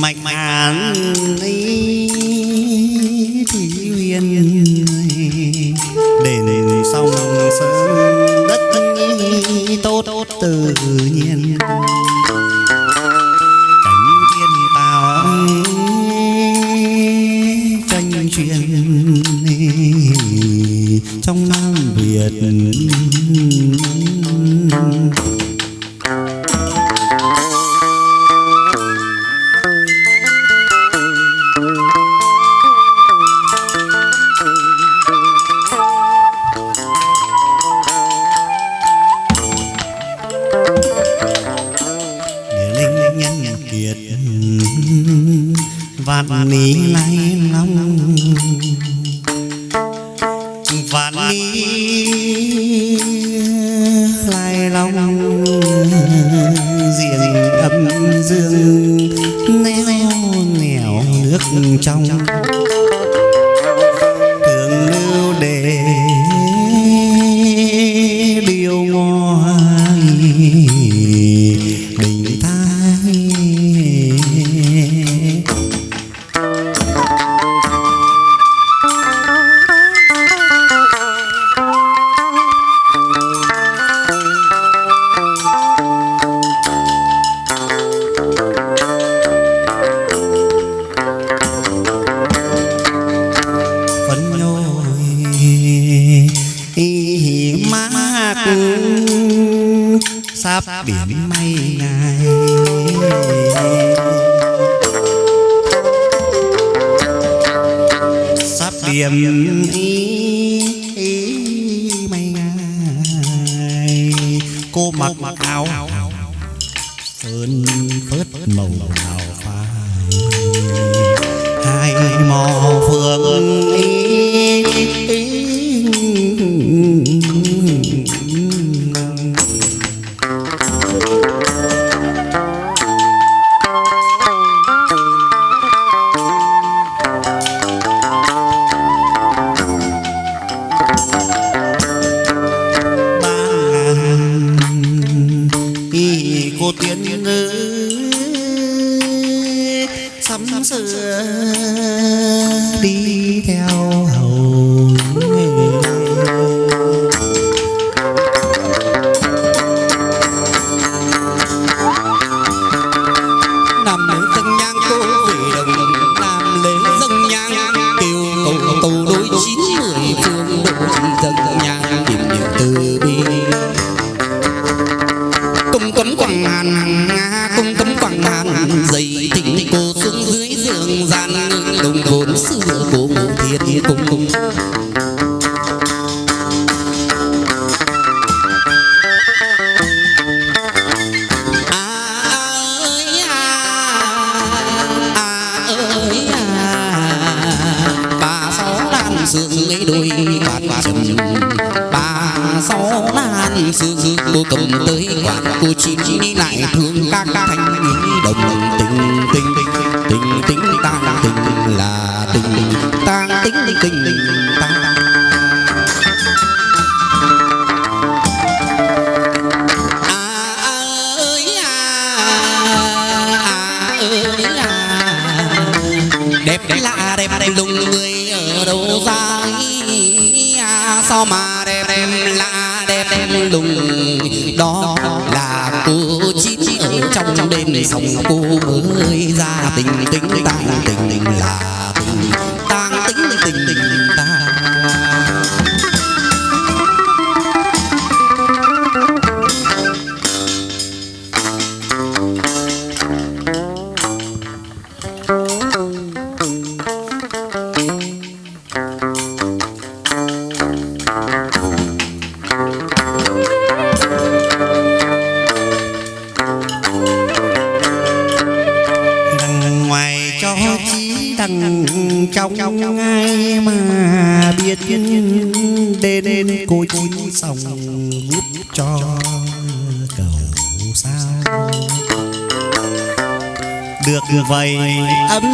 mạch an ấy thì huyền đền sông sơn đất tốt tự nhiên. Cảnh thiên tạo tranh truyền trong Nam Việt vạn ní lai sắp biển mây ngài sắp y, y mây ngài cô mặc mặc áo phơn phớt màu đào phai hai mò phượng ý, ý. Sắm sửa đi theo hầu nằm ở dân nhang cô về đồng nam lễ dân nhang kêu cầu tàu đôi chín quạt trầm bà sáu lan sương cô cầm tới quạt cô chim đi lại thương các thanh đồng tình tình tình tình tang tình là tình tang tình tình tang à ơi à, à ơi à. đẹp lạ, đẹp lùng người ở đâu ra? Sao mà đẹp đẹp lạ đẹp đẹp lùng đó là cô chín ở trong đêm sông cô mới ra tình tình tang tình tình là thằng trong ai mà biết đến cô chín xong giúp cho cầu sao được vậy ấm